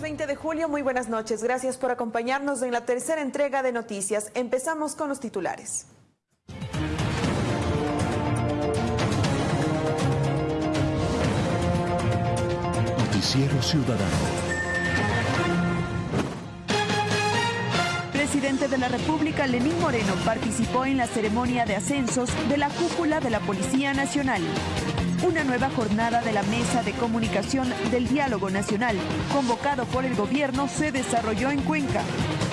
Jueves 20 de julio, muy buenas noches. Gracias por acompañarnos en la tercera entrega de noticias. Empezamos con los titulares. Noticiero Ciudadano. presidente de la República, Lenín Moreno, participó en la ceremonia de ascensos de la cúpula de la Policía Nacional. Una nueva jornada de la Mesa de Comunicación del Diálogo Nacional, convocado por el gobierno, se desarrolló en Cuenca.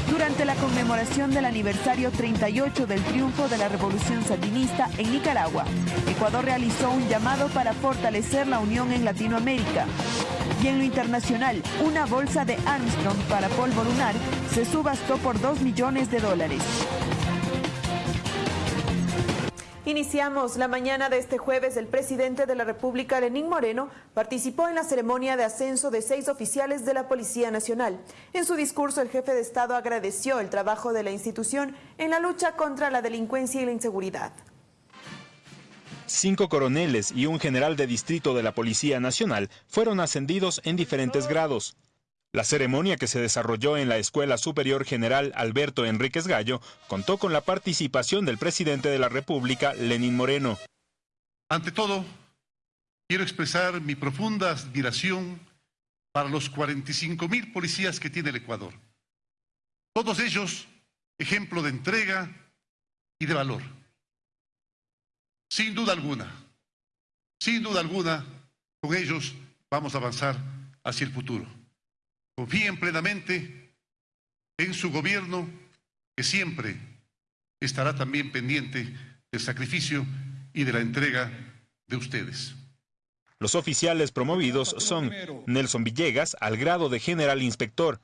Durante la conmemoración del aniversario 38 del triunfo de la Revolución Sandinista en Nicaragua, Ecuador realizó un llamado para fortalecer la unión en Latinoamérica. Y en lo internacional, una bolsa de Armstrong para polvo lunar se subastó por 2 millones de dólares. Iniciamos la mañana de este jueves. El presidente de la República, Lenín Moreno, participó en la ceremonia de ascenso de seis oficiales de la Policía Nacional. En su discurso, el jefe de Estado agradeció el trabajo de la institución en la lucha contra la delincuencia y la inseguridad. Cinco coroneles y un general de distrito de la Policía Nacional fueron ascendidos en diferentes grados. La ceremonia que se desarrolló en la Escuela Superior General Alberto Enríquez Gallo contó con la participación del presidente de la República, Lenín Moreno. Ante todo, quiero expresar mi profunda admiración para los 45 mil policías que tiene el Ecuador. Todos ellos ejemplo de entrega y de valor. Sin duda alguna, sin duda alguna, con ellos vamos a avanzar hacia el futuro. Confíen plenamente en su gobierno, que siempre estará también pendiente del sacrificio y de la entrega de ustedes. Los oficiales promovidos son Nelson Villegas al grado de general inspector,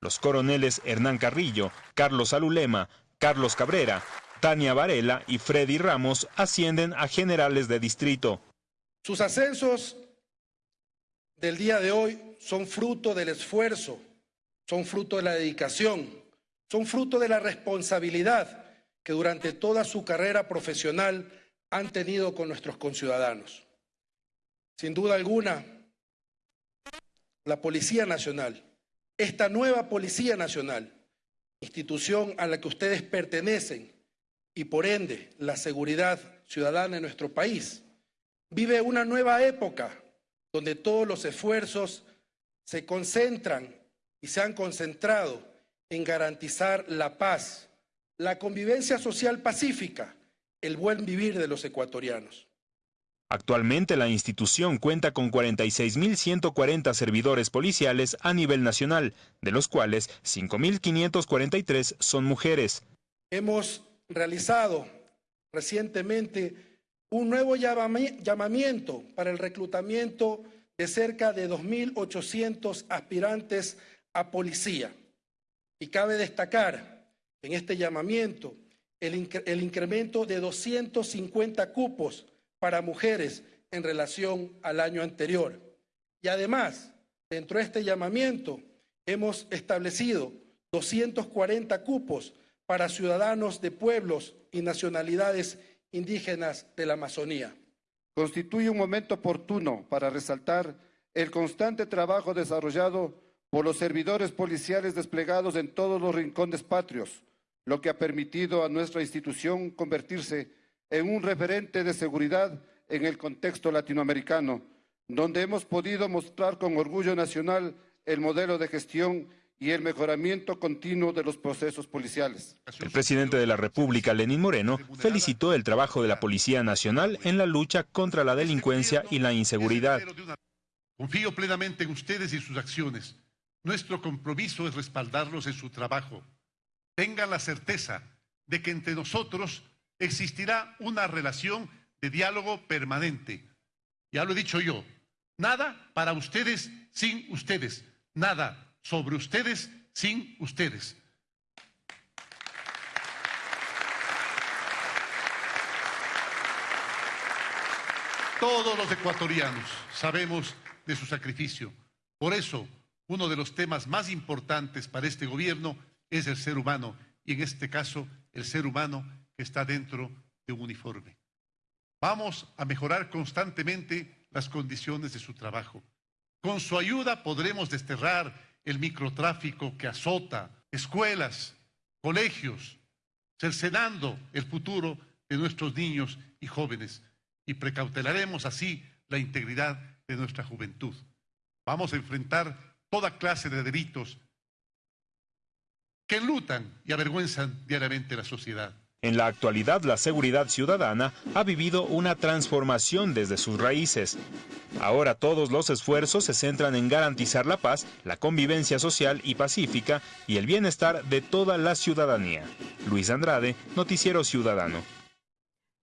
los coroneles Hernán Carrillo, Carlos Alulema, Carlos Cabrera, Tania Varela y Freddy Ramos ascienden a generales de distrito. Sus ascensos del día de hoy son fruto del esfuerzo, son fruto de la dedicación, son fruto de la responsabilidad que durante toda su carrera profesional han tenido con nuestros conciudadanos. Sin duda alguna, la Policía Nacional, esta nueva Policía Nacional, institución a la que ustedes pertenecen, y por ende la seguridad ciudadana en nuestro país, vive una nueva época donde todos los esfuerzos se concentran y se han concentrado en garantizar la paz, la convivencia social pacífica, el buen vivir de los ecuatorianos. Actualmente la institución cuenta con 46.140 servidores policiales a nivel nacional, de los cuales 5.543 son mujeres. Hemos realizado recientemente un nuevo llamamiento para el reclutamiento de cerca de 2.800 aspirantes a policía. Y cabe destacar en este llamamiento el, incremento de 250 cupos para mujeres en relación al año anterior. Y además, dentro de este llamamiento, hemos establecido 240 cupos para ciudadanos de pueblos y nacionalidades indígenas de la Amazonía. Constituye un momento oportuno para resaltar el constante trabajo desarrollado por los servidores policiales desplegados en todos los rincones patrios, lo que ha permitido a nuestra institución convertirse en un referente de seguridad en el contexto latinoamericano, donde hemos podido mostrar con orgullo nacional el modelo de gestión y el mejoramiento continuo de los procesos policiales. El presidente de la República, Lenín Moreno, felicitó el trabajo de la Policía Nacional en la lucha contra la delincuencia y la inseguridad. Confío plenamente en ustedes y sus acciones. Nuestro compromiso es respaldarlos en su trabajo. Tengan la certeza de que entre nosotros existirá una relación de diálogo permanente. Ya lo he dicho yo, nada para ustedes sin ustedes, nada sobre ustedes sin ustedes. Todos los ecuatorianos sabemos de su sacrificio. Por eso, uno de los temas más importantes para este gobierno es el ser humano, y en este caso, el ser humano que está dentro de un uniforme. Vamos a mejorar constantemente las condiciones de su trabajo. Con su ayuda podremos desterrar el microtráfico que azota escuelas, colegios, cercenando el futuro de nuestros niños y jóvenes y precautelaremos así la integridad de nuestra juventud. Vamos a enfrentar toda clase de delitos que enlutan y avergüenzan diariamente la sociedad. En la actualidad, la seguridad ciudadana ha vivido una transformación desde sus raíces. Ahora todos los esfuerzos se centran en garantizar la paz, la convivencia social y pacífica y el bienestar de toda la ciudadanía. Luis Andrade, Noticiero Ciudadano.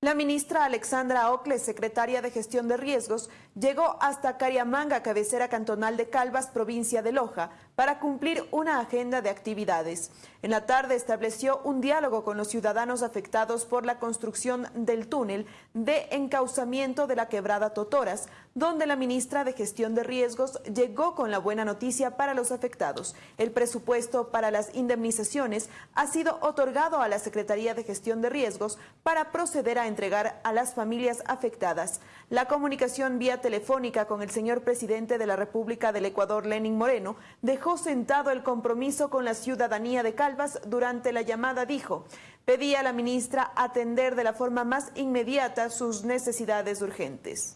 La ministra Alexandra Ocle, secretaria de Gestión de Riesgos, llegó hasta Cariamanga, cabecera cantonal de Calvas, provincia de Loja, para cumplir una agenda de actividades. En la tarde estableció un diálogo con los ciudadanos afectados por la construcción del túnel de encauzamiento de la quebrada Totoras, donde la ministra de Gestión de Riesgos llegó con la buena noticia para los afectados. El presupuesto para las indemnizaciones ha sido otorgado a la Secretaría de Gestión de Riesgos para proceder a entregar a las familias afectadas. La comunicación vía telefónica con el señor presidente de la República del Ecuador, Lenin Moreno, dejó sentado el compromiso con la ciudadanía de Calvas durante la llamada dijo, pedía a la ministra atender de la forma más inmediata sus necesidades urgentes.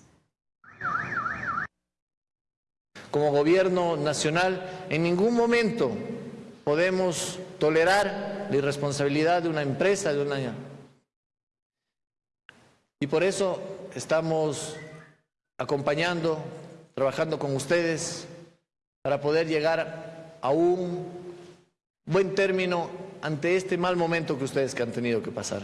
Como gobierno nacional, en ningún momento podemos tolerar la irresponsabilidad de una empresa, de una... Y por eso estamos acompañando, trabajando con ustedes para poder llegar a un buen término ante este mal momento que ustedes que han tenido que pasar.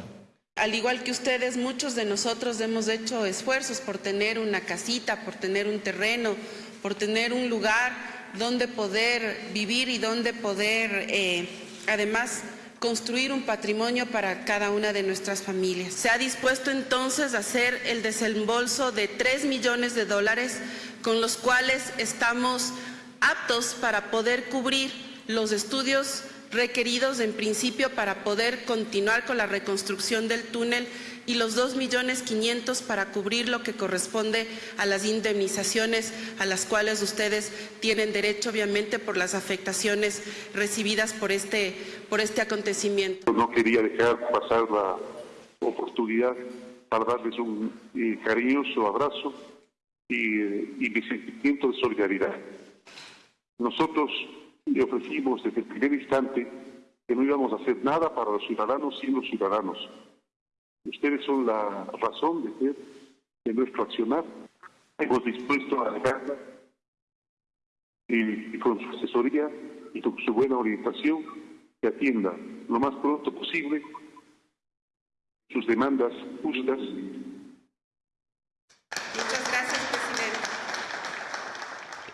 Al igual que ustedes, muchos de nosotros hemos hecho esfuerzos por tener una casita, por tener un terreno, por tener un lugar donde poder vivir y donde poder, eh, además, construir un patrimonio para cada una de nuestras familias. Se ha dispuesto entonces a hacer el desembolso de 3 millones de dólares con los cuales estamos aptos para poder cubrir los estudios requeridos en principio para poder continuar con la reconstrucción del túnel y los 2 millones 500 para cubrir lo que corresponde a las indemnizaciones a las cuales ustedes tienen derecho obviamente por las afectaciones recibidas por este, por este acontecimiento. No quería dejar pasar la oportunidad para darles un eh, cariñoso abrazo y, eh, y mi sentimiento de solidaridad. Nosotros le ofrecimos desde el primer instante que no íbamos a hacer nada para los ciudadanos sin los ciudadanos. Ustedes son la razón de ser de nuestro accionar. Hemos dispuesto a dejarla y, y con su asesoría y con su buena orientación que atienda lo más pronto posible sus demandas justas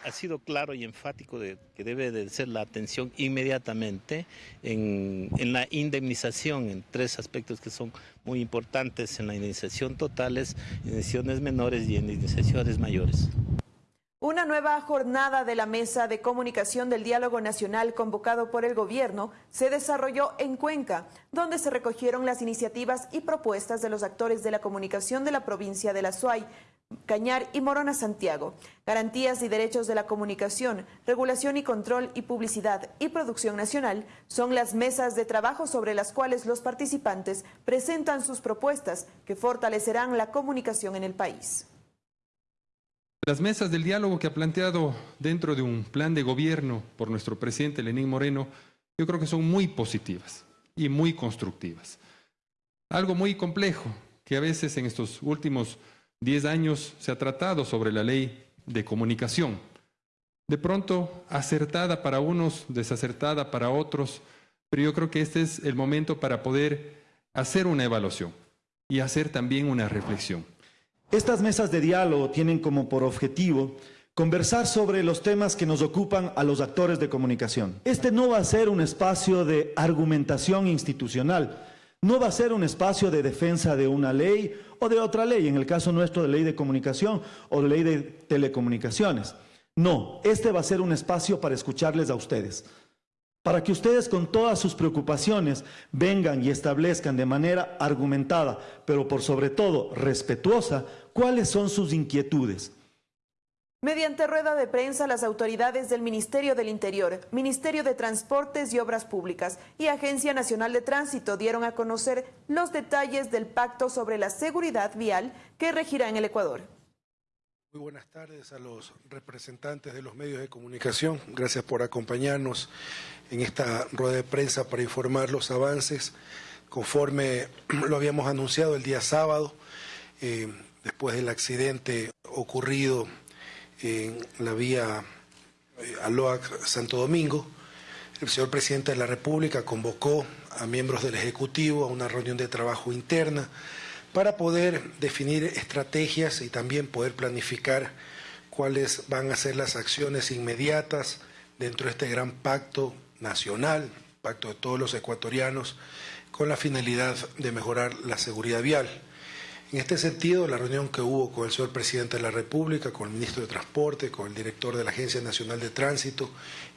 ha sido claro y enfático de que debe de ser la atención inmediatamente en, la indemnización, en tres aspectos que son muy importantes en la indemnización totales, indemnizaciones menores y indemnizaciones mayores. Una nueva jornada de la Mesa de Comunicación del Diálogo Nacional convocado por el Gobierno se desarrolló en Cuenca, donde se recogieron las iniciativas y propuestas de los actores de la comunicación de la provincia de La Suay, Cañar y Morona Santiago, garantías y derechos de la comunicación, regulación y control y publicidad y producción nacional son las mesas de trabajo sobre las cuales los participantes presentan sus propuestas que fortalecerán la comunicación en el país. Las mesas del diálogo que ha planteado dentro de un plan de gobierno por nuestro presidente Lenín Moreno, yo creo que son muy positivas y muy constructivas. Algo muy complejo que a veces en estos últimos 10 años se ha tratado sobre la ley de comunicación. De pronto, acertada para unos, desacertada para otros, pero yo creo que este es el momento para poder hacer una evaluación y hacer también una reflexión. Estas mesas de diálogo tienen como por objetivo conversar sobre los temas que nos ocupan a los actores de comunicación. Este no va a ser un espacio de argumentación institucional, no va a ser un espacio de defensa de una ley o de otra ley, en el caso nuestro de ley de comunicación o de ley de telecomunicaciones. No, este va a ser un espacio para escucharles a ustedes, para que ustedes con todas sus preocupaciones vengan y establezcan de manera argumentada, pero por sobre todo respetuosa, cuáles son sus inquietudes. Mediante rueda de prensa, las autoridades del Ministerio del Interior, Ministerio de Transportes y Obras Públicas y Agencia Nacional de Tránsito dieron a conocer los detalles del pacto sobre la seguridad vial que regirá en el Ecuador. Muy buenas tardes a los representantes de los medios de comunicación. Gracias por acompañarnos en esta rueda de prensa para informar los avances conforme lo habíamos anunciado el día sábado, eh, después del accidente ocurrido en la vía eh, Aloac Santo Domingo. El señor presidente de la República convocó a miembros del Ejecutivo a una reunión de trabajo interna para poder definir estrategias y también poder planificar cuáles van a ser las acciones inmediatas dentro de este gran pacto nacional, pacto de todos los ecuatorianos, con la finalidad de mejorar la seguridad vial. En este sentido, la reunión que hubo con el señor presidente de la República, con el ministro de Transporte, con el director de la Agencia Nacional de Tránsito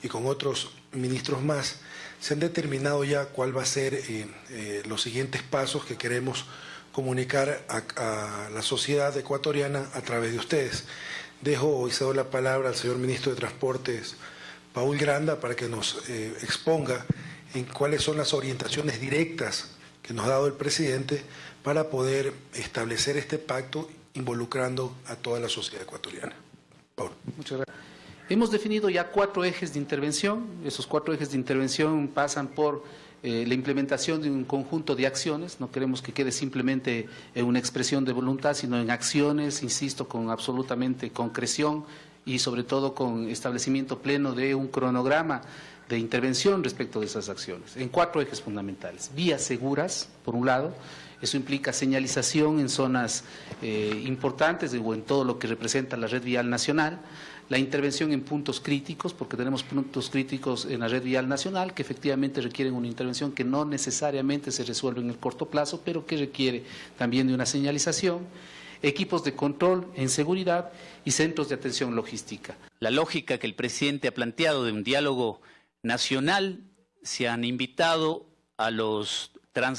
y con otros ministros más, se han determinado ya cuál va a ser eh, eh, los siguientes pasos que queremos comunicar a, la sociedad ecuatoriana a través de ustedes. Dejo y cedo la palabra al señor ministro de Transportes, Paul Granda, para que nos eh, exponga en cuáles son las orientaciones directas que nos ha dado el presidente para poder establecer este pacto involucrando a toda la sociedad ecuatoriana. Muchas gracias. Hemos definido ya cuatro ejes de intervención. Esos cuatro ejes de intervención pasan por eh, la implementación de un conjunto de acciones. No queremos que quede simplemente en una expresión de voluntad, sino en acciones, insisto, con absolutamente concreción y sobre todo con establecimiento pleno de un cronograma de intervención respecto de esas acciones, en cuatro ejes fundamentales. Vías seguras, por un lado, eso implica señalización en zonas eh, importantes o en todo lo que representa la red vial nacional, la intervención en puntos críticos, porque tenemos puntos críticos en la red vial nacional que efectivamente requieren una intervención que no necesariamente se resuelve en el corto plazo, pero que requiere también de una señalización equipos de control en seguridad y centros de atención logística. La lógica que el presidente ha planteado de un diálogo nacional se han invitado a los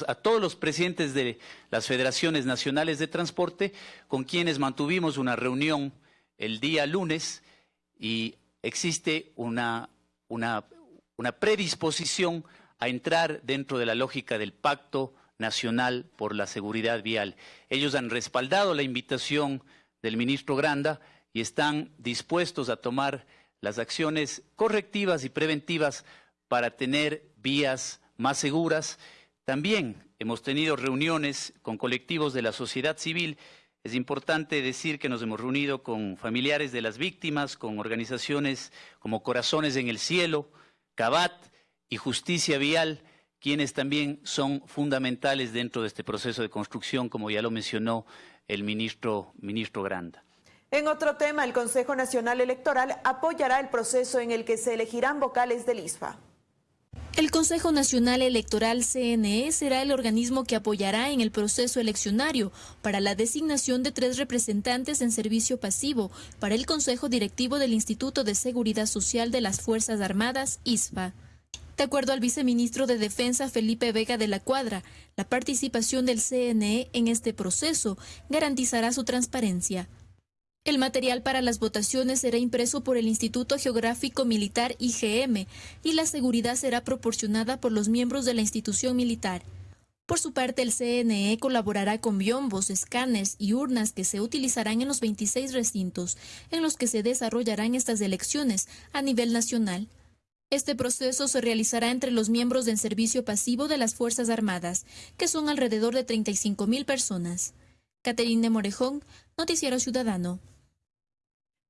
a todos los presidentes de las federaciones nacionales de transporte, con quienes mantuvimos una reunión el día lunes y existe una, predisposición a entrar dentro de la lógica del Pacto Nacional por la Seguridad Vial. Ellos han respaldado la invitación del ministro Granda y están dispuestos a tomar las acciones correctivas y preventivas para tener vías más seguras también hemos tenido reuniones con colectivos de la sociedad civil. Es importante decir que nos hemos reunido con familiares de las víctimas, con organizaciones como Corazones en el Cielo, CABAT y Justicia Vial, quienes también son fundamentales dentro de este proceso de construcción, como ya lo mencionó el ministro, ministro Granda. En otro tema, el Consejo Nacional Electoral apoyará el proceso en el que se elegirán vocales del ISFA. El Consejo Nacional Electoral CNE será el organismo que apoyará en el proceso eleccionario para la designación de tres representantes en servicio pasivo para el Consejo Directivo del Instituto de Seguridad Social de las Fuerzas Armadas, ISFA. De acuerdo al viceministro de Defensa Felipe Vega de la Cuadra, la participación del CNE en este proceso garantizará su transparencia. El material para las votaciones será impreso por el Instituto Geográfico Militar IGM y la seguridad será proporcionada por los miembros de la institución militar. Por su parte, el CNE colaborará con biombos, escáneres y urnas que se utilizarán en los 26 recintos en los que se desarrollarán estas elecciones a nivel nacional. Este proceso se realizará entre los miembros del servicio pasivo de las Fuerzas Armadas, que son alrededor de 35 mil personas. Caterine Morejón, Noticiero Ciudadano.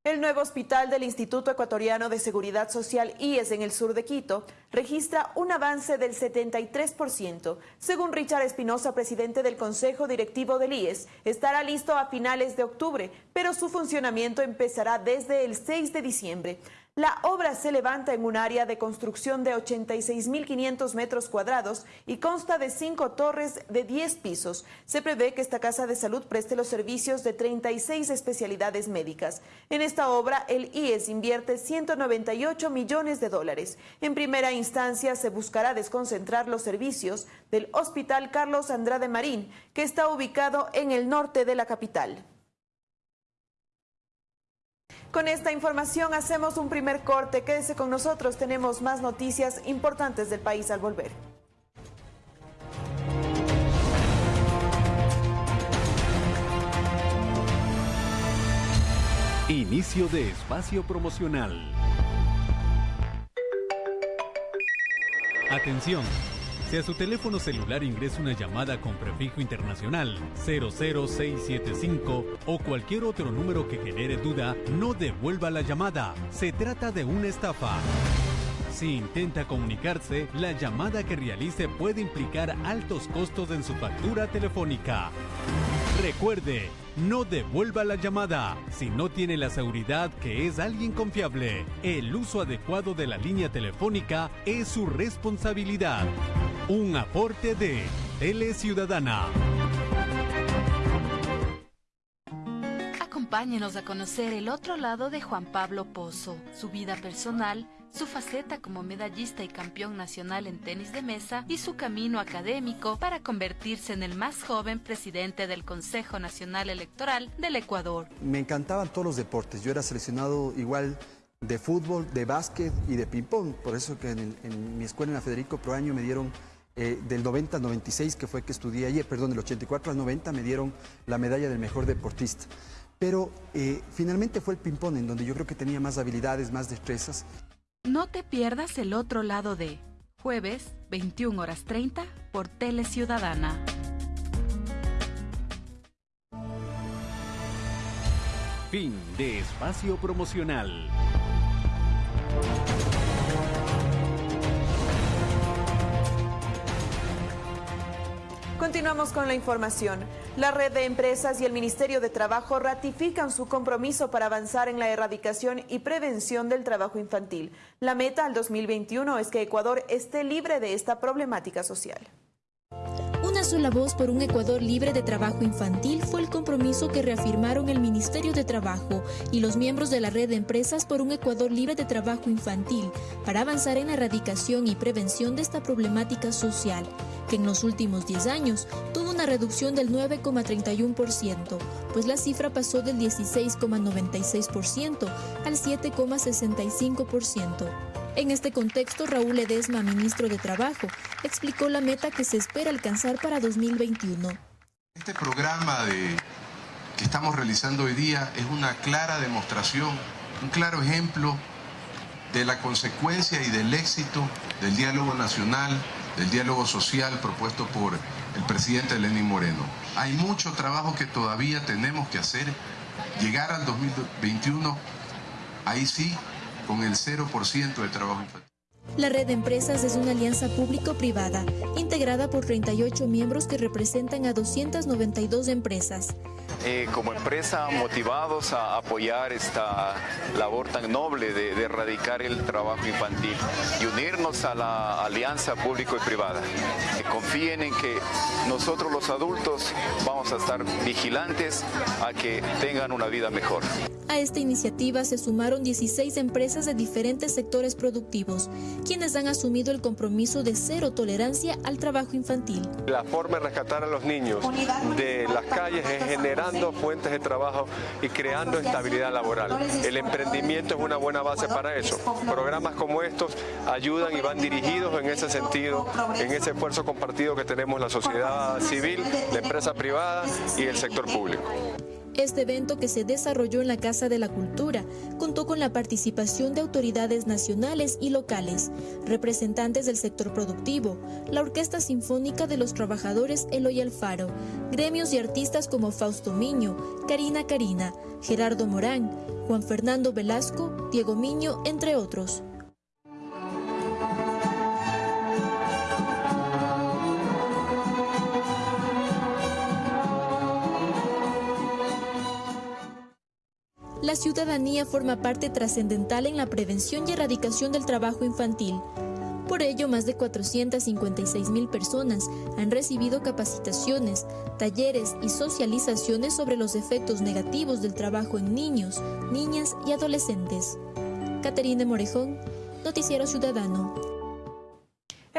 El nuevo hospital del Instituto Ecuatoriano de Seguridad Social IES en el sur de Quito registra un avance del 73%. Según Richard Espinosa, presidente del Consejo Directivo del IES, estará listo a finales de octubre, pero su funcionamiento empezará desde el 6 de diciembre. La obra se levanta en un área de construcción de 86.500 metros cuadrados y consta de cinco torres de 10 pisos. Se prevé que esta casa de salud preste los servicios de 36 especialidades médicas. En esta obra, el IES invierte 198 millones de dólares. En primera instancia, se buscará desconcentrar los servicios del Hospital Carlos Andrade Marín, que está ubicado en el norte de la capital. Con esta información hacemos un primer corte. Quédese con nosotros, tenemos más noticias importantes del país al volver. Inicio de espacio promocional. Atención. Si a su teléfono celular ingresa una llamada con prefijo internacional 00675 o cualquier otro número que genere duda, no devuelva la llamada. Se trata de una estafa. Si intenta comunicarse, la llamada que realice puede implicar altos costos en su factura telefónica. Recuerde, no devuelva la llamada si no tiene la seguridad que es alguien confiable. El uso adecuado de la línea telefónica es su responsabilidad. Un aporte de Tele Ciudadana. Acompáñenos a conocer el otro lado de Juan Pablo Pozo, su vida personal, su faceta como medallista y campeón nacional en tenis de mesa y su camino académico para convertirse en el más joven presidente del Consejo Nacional Electoral del Ecuador. Me encantaban todos los deportes. Yo era seleccionado igual de fútbol, de básquet y de ping-pong. Por eso que en, mi escuela en la Federico Proaño me dieron eh, del 90 al 96, que fue que estudié ayer, perdón, del 84 al 90 me dieron la medalla del mejor deportista. Pero eh, finalmente fue el ping-pong en donde yo creo que tenía más habilidades, más destrezas. No te pierdas el otro lado de jueves, 21 horas 30 por Tele Ciudadana. Fin de espacio promocional. Continuamos con la información. La red de empresas y el Ministerio de Trabajo ratifican su compromiso para avanzar en la erradicación y prevención del trabajo infantil. La meta al 2021 es que Ecuador esté libre de esta problemática social. Una sola voz por un Ecuador libre de trabajo infantil fue el compromiso que reafirmaron el Ministerio de Trabajo y los miembros de la red de empresas por un Ecuador libre de trabajo infantil para avanzar en la erradicación y prevención de esta problemática social, que en los últimos 10 años tuvo una reducción del 9,31%, pues la cifra pasó del 16,96% al 7,65%. En este contexto, Raúl Edesma, ministro de Trabajo, explicó la meta que se espera alcanzar para 2021. Este programa que estamos realizando hoy día es una clara demostración, un claro ejemplo de la consecuencia y del éxito del diálogo nacional, del diálogo social propuesto por el presidente Lenín Moreno. Hay mucho trabajo que todavía tenemos que hacer. Llegar al 2021, ahí sí, con el 0% de trabajo infantil. La red de empresas es una alianza público-privada, integrada por 38 miembros que representan a 292 empresas. Eh, como empresa motivados a apoyar esta labor tan noble de, erradicar el trabajo infantil y unirnos a la alianza público y privada. confíen en que nosotros los adultos vamos a estar vigilantes a que tengan una vida mejor. A esta iniciativa se sumaron 16 empresas de diferentes sectores productivos, quienes han asumido el compromiso de cero tolerancia al trabajo infantil. La forma de rescatar a los niños de las calles es generando fuentes de trabajo y creando estabilidad laboral. El emprendimiento es una buena base para eso. Programas como estos ayudan y van dirigidos en ese sentido, en ese esfuerzo compartido que tenemos la sociedad civil, la empresa privada y el sector público. Este evento que se desarrolló en la Casa de la Cultura contó con la participación de autoridades nacionales y locales, representantes del sector productivo, la Orquesta Sinfónica de los Trabajadores Eloy Alfaro, gremios y artistas como Fausto Miño, Karina Karina, Gerardo Morán, Juan Fernando Velasco, Diego Miño, entre otros. La ciudadanía forma parte trascendental en la prevención y erradicación del trabajo infantil. Por ello, más de 456 mil personas han recibido capacitaciones, talleres y socializaciones sobre los efectos negativos del trabajo en niños, niñas y adolescentes. Caterine Morejón, Noticiero Ciudadano.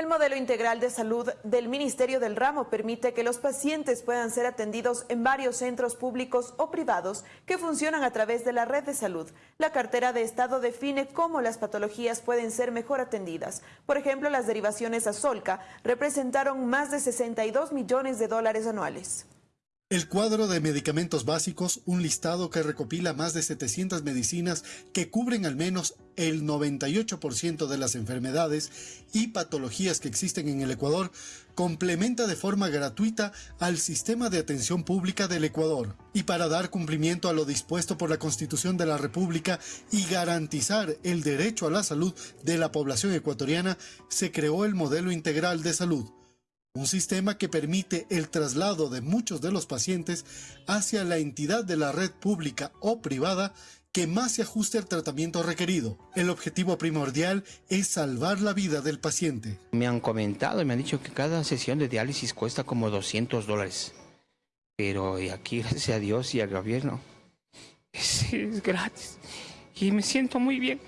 El modelo integral de salud del Ministerio del Ramo permite que los pacientes puedan ser atendidos en varios centros públicos o privados que funcionan a través de la red de salud. La cartera de Estado define cómo las patologías pueden ser mejor atendidas. Por ejemplo, las derivaciones a Solca representaron más de 62 millones de dólares anuales. El cuadro de medicamentos básicos, un listado que recopila más de 700 medicinas que cubren al menos el 98% de las enfermedades y patologías que existen en el Ecuador, complementa de forma gratuita al sistema de atención pública del Ecuador. Y para dar cumplimiento a lo dispuesto por la Constitución de la República y garantizar el derecho a la salud de la población ecuatoriana, se creó el modelo integral de salud un sistema que permite el traslado de muchos de los pacientes hacia la entidad de la red pública o privada que más se ajuste al tratamiento requerido. El objetivo primordial es salvar la vida del paciente. Me han comentado y me han dicho que cada sesión de diálisis cuesta como 200 dólares. Pero aquí, gracias a Dios y al gobierno, es, es gratis. Y me siento muy bien.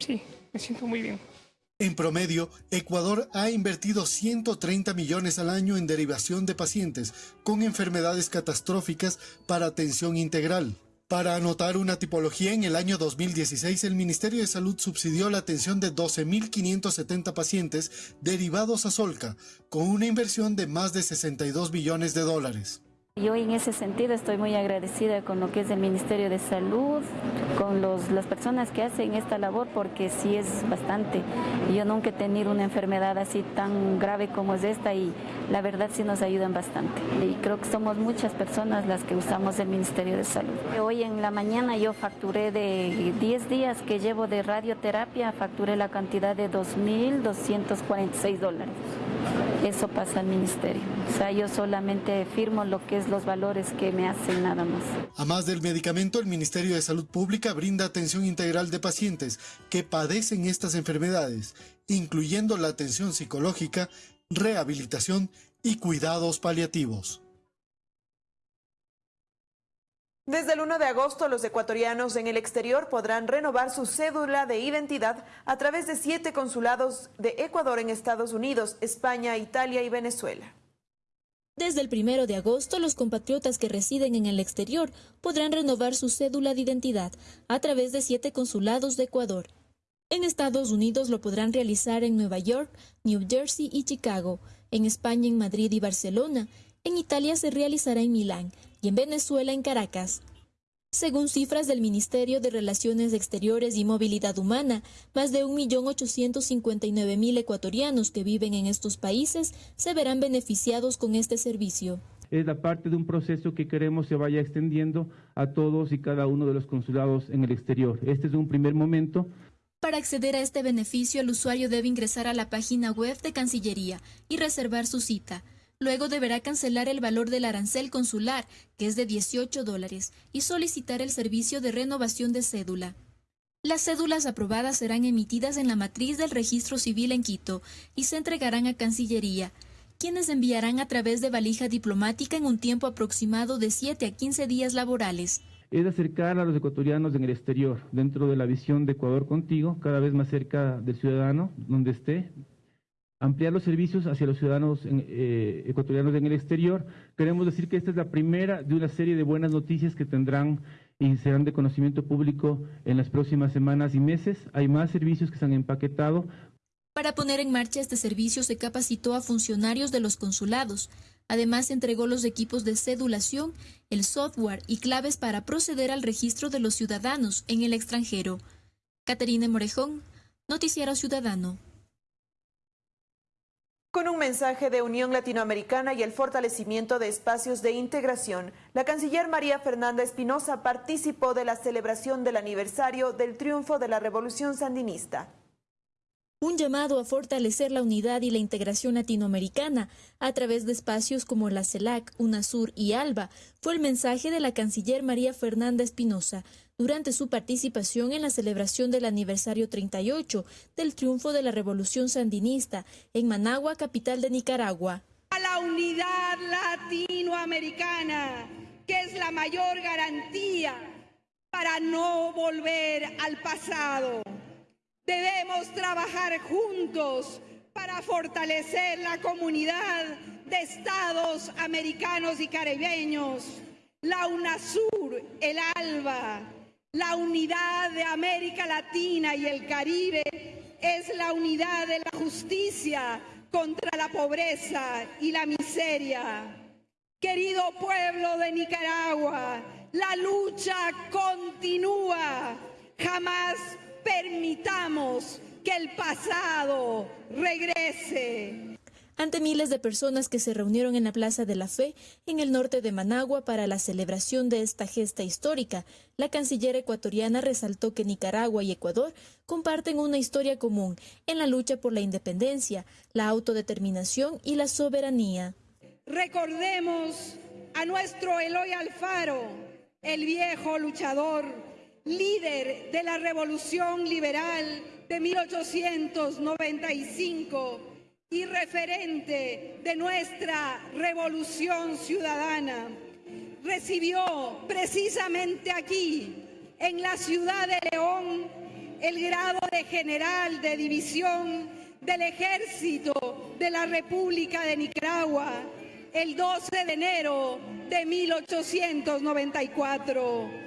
Sí, me siento muy bien. En promedio, Ecuador ha invertido 130 millones al año en derivación de pacientes con enfermedades catastróficas para atención integral. Para anotar una tipología, en el año 2016 el Ministerio de Salud subsidió la atención de 12.570 pacientes derivados a Solca, con una inversión de más de 62 billones de dólares. Yo en ese sentido estoy muy agradecida con lo que es el Ministerio de Salud, con los, las personas que hacen esta labor, porque sí es bastante. Yo nunca he tenido una enfermedad así tan grave como es esta y la verdad sí nos ayudan bastante. Y creo que somos muchas personas las que usamos el Ministerio de Salud. Hoy en la mañana yo facturé de 10 días que llevo de radioterapia, facturé la cantidad de 2.246 dólares. Eso pasa al ministerio. O sea, yo solamente firmo lo que es los valores que me hacen nada más. A más del medicamento, el Ministerio de Salud Pública brinda atención integral de pacientes que padecen estas enfermedades, incluyendo la atención psicológica, rehabilitación y cuidados paliativos. Desde el 1 de agosto, los ecuatorianos en el exterior podrán renovar su cédula de identidad a través de siete consulados de Ecuador en Estados Unidos, España, Italia y Venezuela. Desde el 1 de agosto, los compatriotas que residen en el exterior podrán renovar su cédula de identidad a través de siete consulados de Ecuador. En Estados Unidos lo podrán realizar en Nueva York, New Jersey y Chicago, en España en Madrid y Barcelona, en Italia se realizará en Milán y en Venezuela en Caracas. Según cifras del Ministerio de Relaciones Exteriores y Movilidad Humana, más de 1.859.000 ecuatorianos que viven en estos países se verán beneficiados con este servicio. Es la parte de un proceso que queremos se vaya extendiendo a todos y cada uno de los consulados en el exterior. Este es un primer momento. Para acceder a este beneficio, el usuario debe ingresar a la página web de Cancillería y reservar su cita. Luego deberá cancelar el valor del arancel consular, que es de 18 dólares, y solicitar el servicio de renovación de cédula. Las cédulas aprobadas serán emitidas en la matriz del registro civil en Quito y se entregarán a Cancillería, quienes enviarán a través de valija diplomática en un tiempo aproximado de 7 a 15 días laborales. Es acercar a los ecuatorianos en el exterior, dentro de la visión de Ecuador contigo, cada vez más cerca del ciudadano, donde esté, ampliar los servicios hacia los ciudadanos eh, ecuatorianos en el exterior. Queremos decir que esta es la primera de una serie de buenas noticias que tendrán y serán de conocimiento público en las próximas semanas y meses. Hay más servicios que se han empaquetado. Para poner en marcha este servicio se capacitó a funcionarios de los consulados. Además, entregó los equipos de cedulación, el software y claves para proceder al registro de los ciudadanos en el extranjero. Caterina Morejón, Noticiero Ciudadano. Con un mensaje de unión latinoamericana y el fortalecimiento de espacios de integración, la canciller María Fernanda Espinosa participó de la celebración del aniversario del triunfo de la Revolución Sandinista. Un llamado a fortalecer la unidad y la integración latinoamericana a través de espacios como la CELAC, UNASUR y ALBA fue el mensaje de la canciller María Fernanda Espinosa durante su participación en la celebración del aniversario 38 del triunfo de la Revolución Sandinista en Managua, capital de Nicaragua. A la unidad latinoamericana, que es la mayor garantía para no volver al pasado. Debemos trabajar juntos para fortalecer la comunidad de estados americanos y caribeños, la UNASUR, el ALBA, la unidad de América Latina y el Caribe es la unidad de la justicia contra la pobreza y la miseria. Querido pueblo de Nicaragua, la lucha continúa. Jamás permitamos que el pasado regrese. Ante miles de personas que se reunieron en la Plaza de la Fe, en el norte de Managua, para la celebración de esta gesta histórica, la canciller ecuatoriana resaltó que Nicaragua y Ecuador comparten una historia común en la lucha por la independencia, la autodeterminación y la soberanía. Recordemos a nuestro Eloy Alfaro, el viejo luchador, líder de la revolución liberal de 1895 y referente de nuestra revolución ciudadana. Recibió precisamente aquí, en la ciudad de León, el grado de general de división del ejército de la República de Nicaragua el 12 de enero de 1894.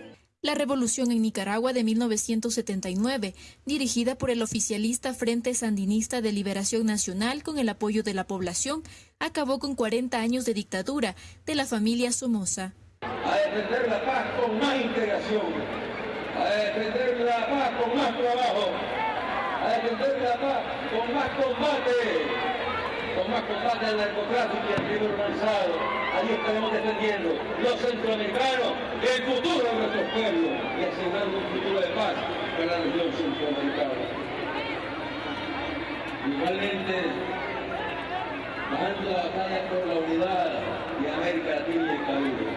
La revolución en Nicaragua de 1979, dirigida por el oficialista Frente Sandinista de Liberación Nacional con el apoyo de la población, acabó con 40 años de dictadura de la familia Somoza. A defender la paz con más integración, a defender la paz con más trabajo, a defender la paz con más combate más combate al narcotráfico y al crimen organizado. Ahí estaremos defendiendo los centroamericanos, el futuro de nuestros pueblos y asegurando un futuro de paz para la región centroamericana. Igualmente, bajando la batalla por la unidad de América Latina y el Caribe.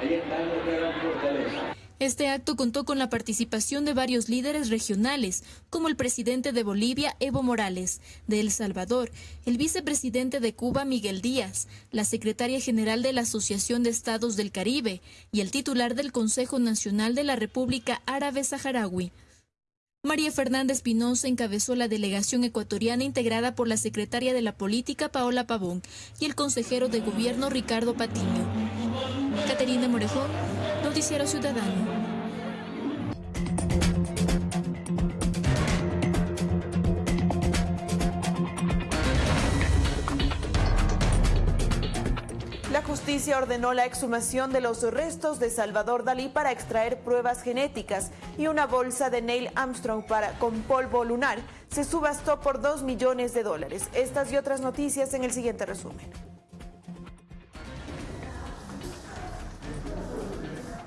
Ahí está nuestra gran fortaleza. Este acto contó con la participación de varios líderes regionales, como el presidente de Bolivia, Evo Morales, de El Salvador, el vicepresidente de Cuba, Miguel Díaz, la secretaria general de la Asociación de Estados del Caribe y el titular del Consejo Nacional de la República Árabe Saharaui. María Fernández Pinoza encabezó la delegación ecuatoriana integrada por la secretaria de la Política, Paola Pavón, y el consejero de Gobierno, Ricardo Patiño. Caterina Morejón, Ciudadano. La justicia ordenó la exhumación de los restos de Salvador Dalí para extraer pruebas genéticas y una bolsa de Neil Armstrong para, con polvo lunar se subastó por 2 millones de dólares. Estas y otras noticias en el siguiente resumen.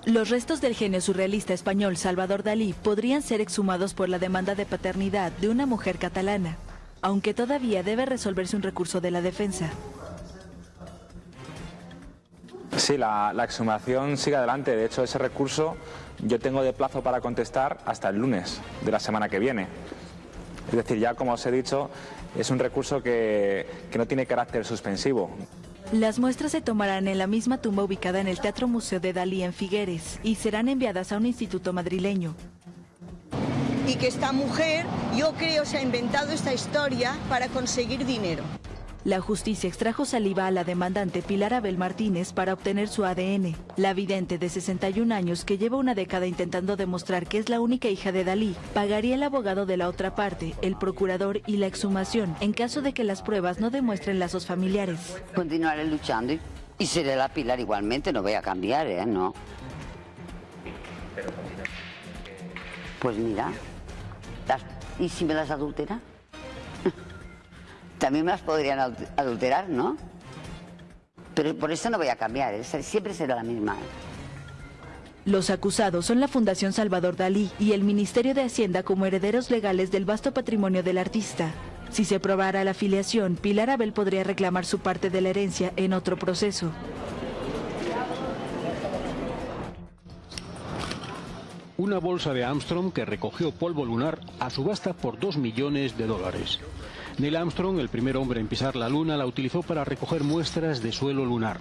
Los restos del genio surrealista español Salvador Dalí podrían ser exhumados por la demanda de paternidad de una mujer catalana, aunque todavía debe resolverse un recurso de la defensa. Sí, la, exhumación sigue adelante. De hecho, ese recurso yo tengo de plazo para contestar hasta el lunes de la semana que viene. Es decir, ya como os he dicho, es un recurso que, que no tiene carácter suspensivo. Las muestras se tomarán en la misma tumba ubicada en el Teatro Museo de Dalí en Figueres y serán enviadas a un instituto madrileño. Y que esta mujer, yo creo, se ha inventado esta historia para conseguir dinero. La justicia extrajo saliva a la demandante Pilar Abel Martínez para obtener su ADN. La vidente de 61 años, que lleva una década intentando demostrar que es la única hija de Dalí, pagaría el abogado de la otra parte, el procurador y la exhumación, en caso de que las pruebas no demuestren lazos familiares. Continuaré luchando y, seré la Pilar igualmente, no voy a cambiar, ¿eh? No. Pues mira, ¿y si me las adultera? También las podrían adulterar, ¿no? Pero por eso no voy a cambiar, siempre será la misma. Los acusados son la Fundación Salvador Dalí y el Ministerio de Hacienda como herederos legales del vasto patrimonio del artista. Si se probara la afiliación, Pilar Abel podría reclamar su parte de la herencia en otro proceso. Una bolsa de Armstrong que recogió polvo lunar a subasta por 2 millones de dólares. Neil Armstrong, el primer hombre en pisar la Luna, la utilizó para recoger muestras de suelo lunar.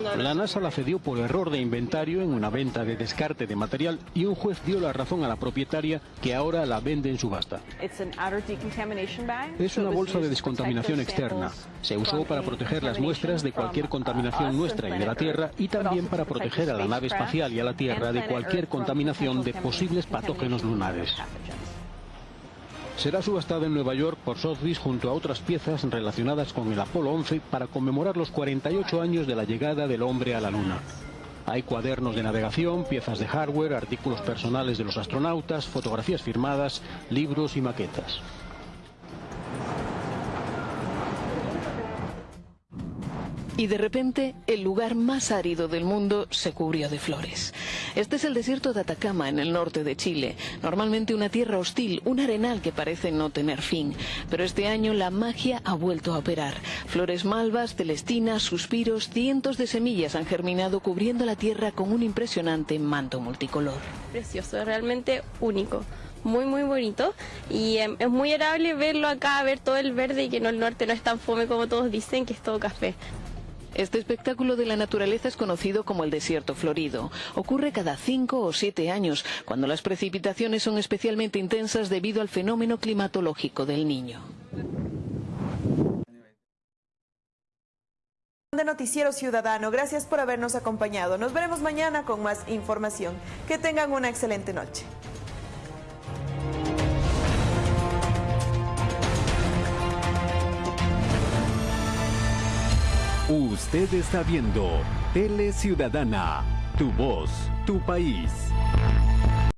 La NASA la cedió por error de inventario en una venta de descarte de material y un juez dio la razón a la propietaria que ahora la vende en subasta. Es una bolsa de descontaminación externa. Se usó para proteger las muestras de cualquier contaminación nuestra y de la Tierra y también para proteger a la nave espacial y a la Tierra de cualquier contaminación de posibles patógenos lunares. Será subastada en Nueva York por Sotheby's junto a otras piezas relacionadas con el Apolo 11 para conmemorar los 48 años de la llegada del hombre a la Luna. Hay cuadernos de navegación, piezas de hardware, artículos personales de los astronautas, fotografías firmadas, libros y maquetas. Y de repente el lugar más árido del mundo se cubrió de flores. Este es el desierto de Atacama, en el norte de Chile. Normalmente una tierra hostil, un arenal que parece no tener fin. Pero este año la magia ha vuelto a operar. Flores malvas, celestinas, suspiros, cientos de semillas han germinado cubriendo la tierra con un impresionante manto multicolor. Precioso, realmente único muy muy bonito y em, es muy agradable verlo acá, ver todo el verde y que el norte no es tan fome como todos dicen, que es todo café. Este espectáculo de la naturaleza es conocido como el desierto florido. Ocurre cada cinco o siete años, cuando las precipitaciones son especialmente intensas debido al fenómeno climatológico del niño. de Noticiero Ciudadano. Gracias por habernos acompañado. Nos veremos mañana con más información. Que tengan una excelente noche. Usted está viendo Tele Ciudadana, tu voz, tu país.